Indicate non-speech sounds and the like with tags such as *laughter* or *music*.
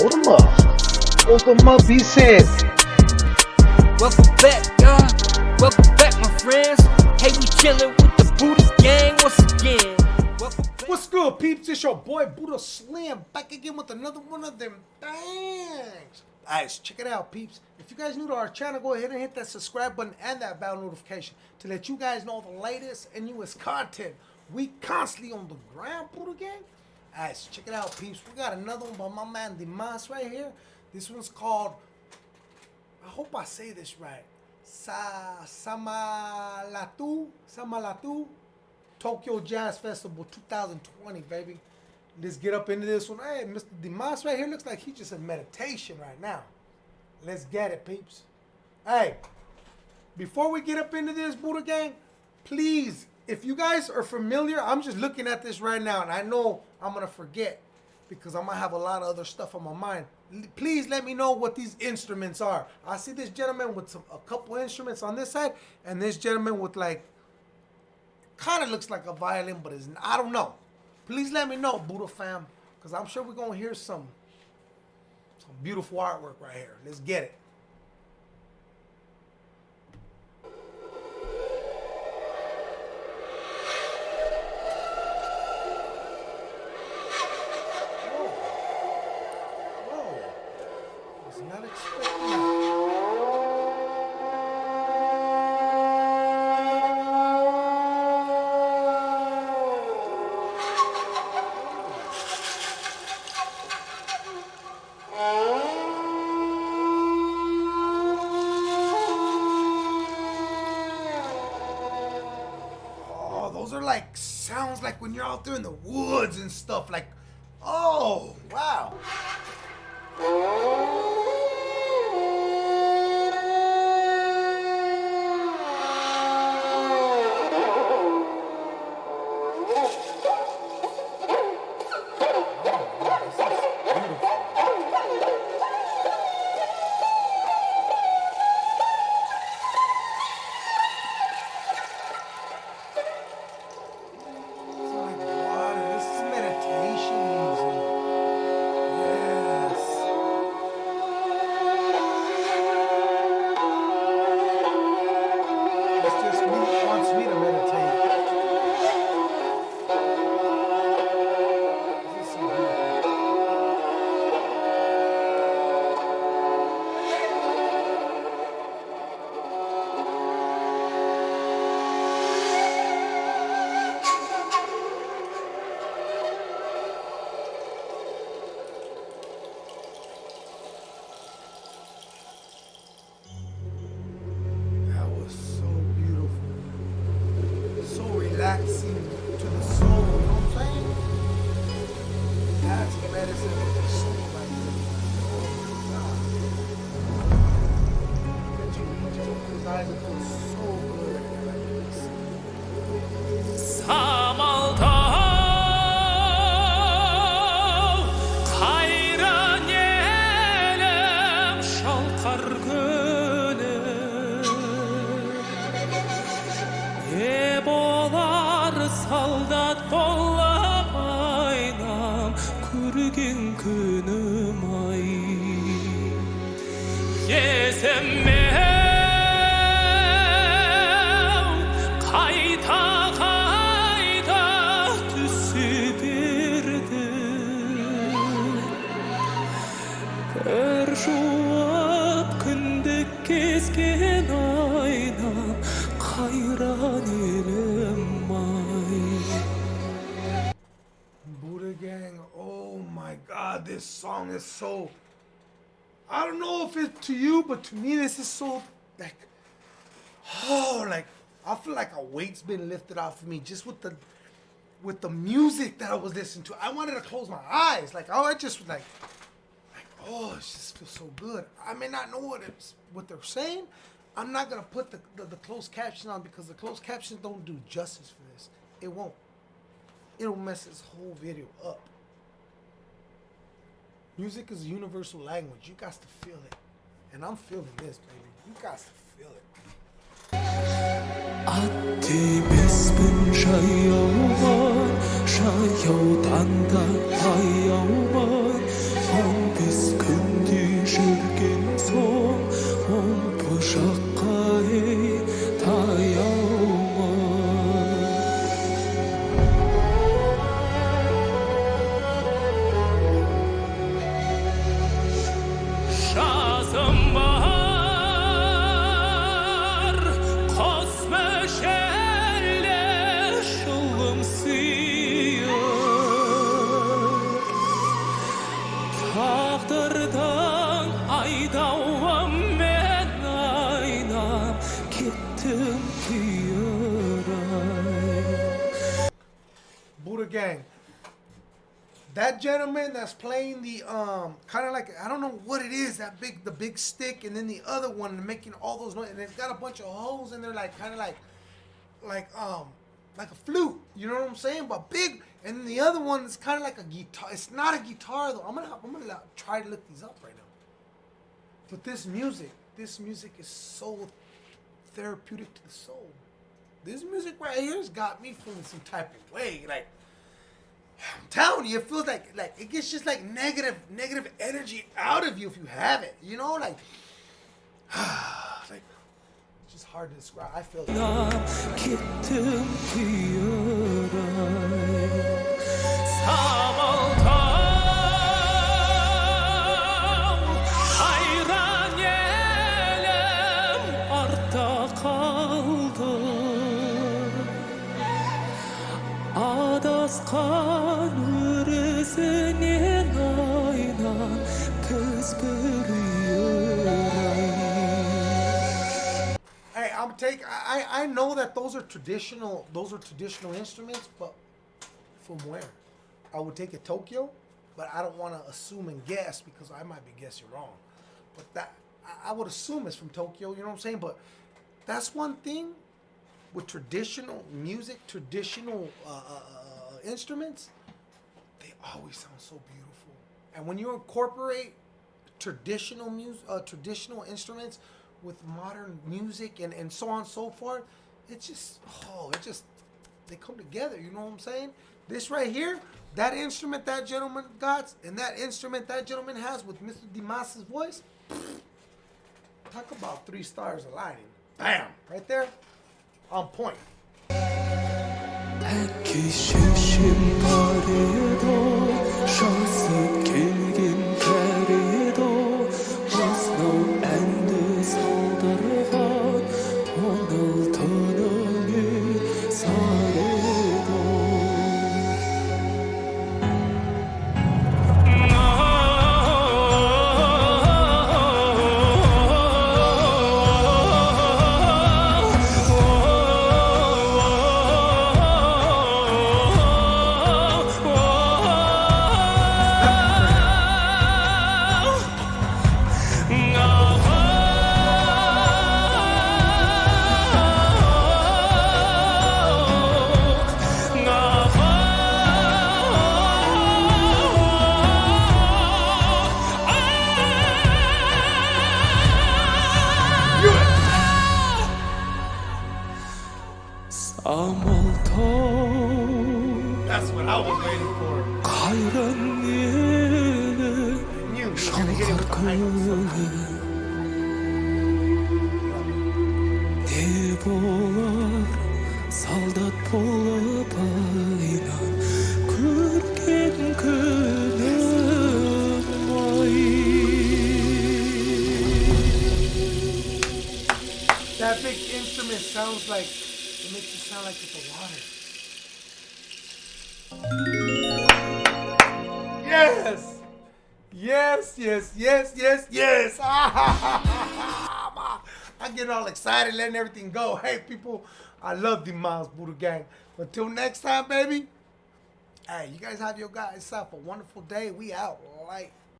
Hold him up. Hold him up, he said. Welcome back, y'all. Welcome back, my friends. Hey, we chillin' with the Buddha gang once again. Welcome. What's good, peeps? It's your boy Buddha Slim back again with another one of them things. Guys, check it out, peeps. If you guys new to our channel, go ahead and hit that subscribe button and that bell notification to let you guys know the latest and newest content. We constantly on the ground, Buddha Gang. Guys, check it out, peeps. We got another one by my man Dimash right here. This one's called, I hope I say this right, Sa Samalatu, Samalatu Tokyo Jazz Festival 2020, baby. Let's get up into this one. Hey, Mr. Dimash right here looks like he's just in meditation right now. Let's get it, peeps. Hey, before we get up into this, Buddha Gang, please, if you guys are familiar, I'm just looking at this right now, and I know I'm going to forget because I'm to have a lot of other stuff on my mind. Please let me know what these instruments are. I see this gentleman with some a couple instruments on this side, and this gentleman with like kind of looks like a violin, but it's I don't know. Please let me know, Buddha fam, because I'm sure we're gonna hear some some beautiful artwork right here. Let's get it. Like when you're out there in the woods and stuff. Like, oh, wow. That was самалтау қайран елім шалқар күнім не болар солдат болып айнам көрген күнім ай. Есім this song is so. I don't know if it's to you, but to me, this is so like. Oh, like I feel like a weight's been lifted off of me just with the with the music that I was listening to. I wanted to close my eyes, like oh, I just was like, like oh, it just feels so good. I may not know what it's what they're saying. I'm not gonna put the, the the closed caption on because the closed captions don't do justice for this. It won't it'll mess this whole video up. Music is a universal language. You got to feel it. And I'm feeling this, baby. You got to feel it. Gang. That gentleman that's playing the um kind of like I don't know what it is that big the big stick and then the other one making all those noise and it's got a bunch of holes in there like kind of like like um like a flute you know what I'm saying? But big and the other one is kind of like a guitar it's not a guitar though. I'm gonna I'm gonna try to look these up right now. But this music this music is so therapeutic to the soul. This music right here has got me feeling some type of way like I'm telling you, it feels like like it gets just like negative negative energy out of you if you have it. You know, like *sighs* like it's just hard to describe. I feel it. I'm take. I I- know that those are traditional. Those are traditional instruments, but from where? I would take it Tokyo, but I don't want to assume and guess because I might be guessing wrong. But that I, I would assume it's from Tokyo. You know what I'm saying? But that's one thing with traditional music, traditional uh, uh, uh, instruments. They always sound so beautiful. And when you incorporate traditional music, uh, traditional instruments with modern music and, and so on and so forth, it's just oh, it just they come together. You know what I'm saying? This right here, that instrument that gentleman got, and that instrument that gentleman has with Mr. Dimash's voice. Talk about three stars aligning. Bam, right there, on point. That's what I was waiting for. You were gonna hit with the That big instrument sounds like sound like it's the water. Yes, yes, yes, yes, yes, yes. *laughs* I get all excited, letting everything go. Hey, people, I love the Miles Buddha Gang. Until next time, baby. Hey, you guys have your guys yourself a wonderful day. We out. Light.